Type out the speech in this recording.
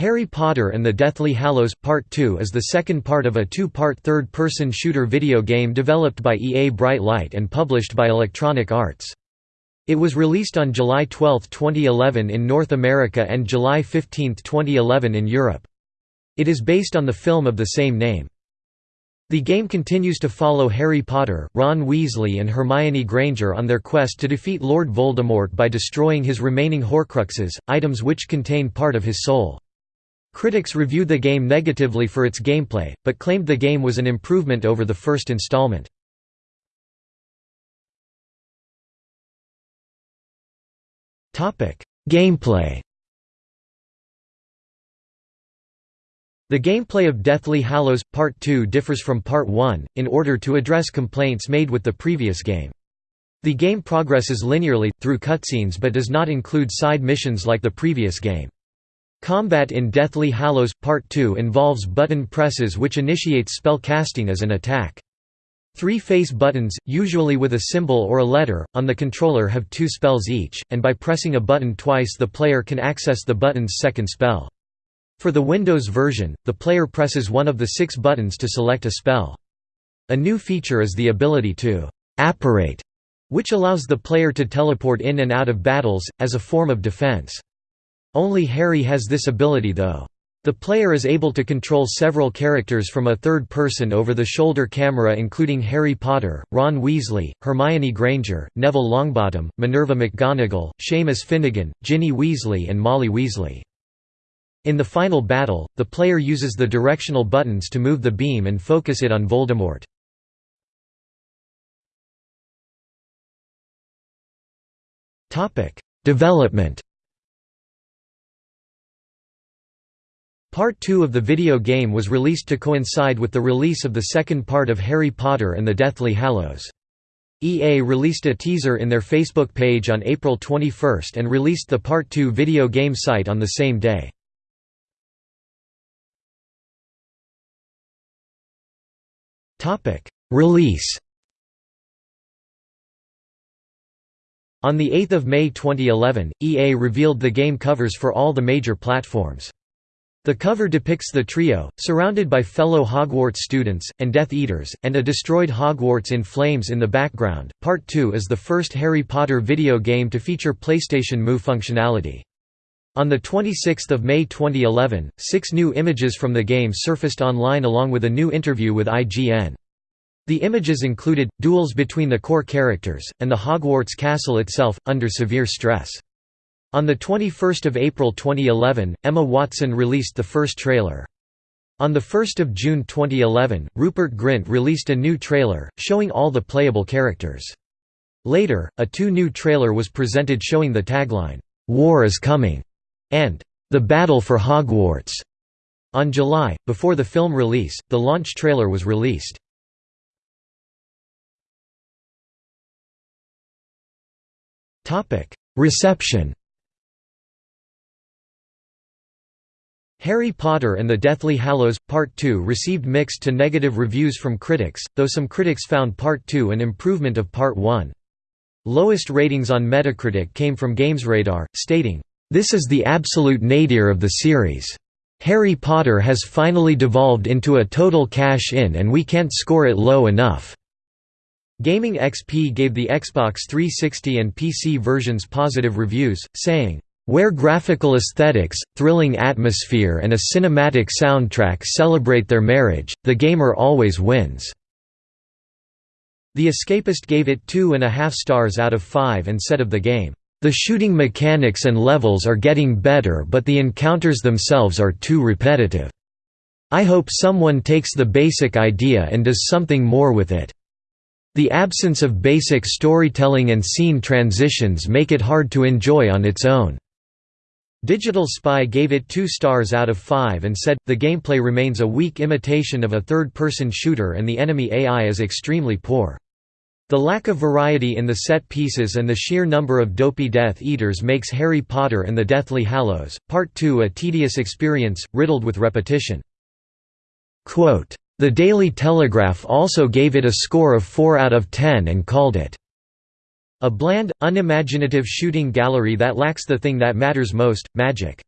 Harry Potter and the Deathly Hallows Part 2 is the second part of a two-part third-person shooter video game developed by EA Bright Light and published by Electronic Arts. It was released on July 12, 2011 in North America and July 15, 2011 in Europe. It is based on the film of the same name. The game continues to follow Harry Potter, Ron Weasley and Hermione Granger on their quest to defeat Lord Voldemort by destroying his remaining Horcruxes, items which contain part of his soul. Critics reviewed the game negatively for its gameplay, but claimed the game was an improvement over the first installment. Gameplay The gameplay of Deathly Hallows Part 2 differs from Part 1, in order to address complaints made with the previous game. The game progresses linearly, through cutscenes but does not include side missions like the previous game. Combat in Deathly Hallows Part 2 involves button presses which initiates spell casting as an attack. Three face buttons, usually with a symbol or a letter, on the controller have two spells each, and by pressing a button twice the player can access the button's second spell. For the Windows version, the player presses one of the six buttons to select a spell. A new feature is the ability to «apparate», which allows the player to teleport in and out of battles, as a form of defense. Only Harry has this ability though. The player is able to control several characters from a third person over-the-shoulder camera including Harry Potter, Ron Weasley, Hermione Granger, Neville Longbottom, Minerva McGonagall, Seamus Finnigan, Ginny Weasley and Molly Weasley. In the final battle, the player uses the directional buttons to move the beam and focus it on Voldemort. Development Part 2 of the video game was released to coincide with the release of the second part of Harry Potter and the Deathly Hallows. EA released a teaser in their Facebook page on April 21 and released the Part 2 video game site on the same day. Release On 8 May 2011, EA revealed the game covers for all the major platforms. The cover depicts the trio, surrounded by fellow Hogwarts students, and Death Eaters, and a destroyed Hogwarts in flames in the background. Part 2 is the first Harry Potter video game to feature PlayStation Move functionality. On 26 May 2011, six new images from the game surfaced online along with a new interview with IGN. The images included, duels between the core characters, and the Hogwarts castle itself, under severe stress. On 21 April 2011, Emma Watson released the first trailer. On 1 June 2011, Rupert Grint released a new trailer, showing all the playable characters. Later, a two-new trailer was presented showing the tagline, "'War is Coming' and "'The Battle for Hogwarts'". On July, before the film release, the launch trailer was released. Reception Harry Potter and the Deathly Hallows Part 2 received mixed to negative reviews from critics, though some critics found Part 2 an improvement of Part 1. Lowest ratings on Metacritic came from GamesRadar, stating, "...this is the absolute nadir of the series. Harry Potter has finally devolved into a total cash-in and we can't score it low enough." Gaming XP gave the Xbox 360 and PC versions positive reviews, saying, where graphical aesthetics, thrilling atmosphere and a cinematic soundtrack celebrate their marriage, the gamer always wins." The Escapist gave it two and a half stars out of five and said of the game, "...the shooting mechanics and levels are getting better but the encounters themselves are too repetitive. I hope someone takes the basic idea and does something more with it. The absence of basic storytelling and scene transitions make it hard to enjoy on its own." Digital Spy gave it 2 stars out of 5 and said, the gameplay remains a weak imitation of a third-person shooter and the enemy AI is extremely poor. The lack of variety in the set pieces and the sheer number of dopey Death Eaters makes Harry Potter and the Deathly Hallows, Part 2 a tedious experience, riddled with repetition. Quote, the Daily Telegraph also gave it a score of 4 out of 10 and called it a bland, unimaginative shooting gallery that lacks the thing that matters most, magic.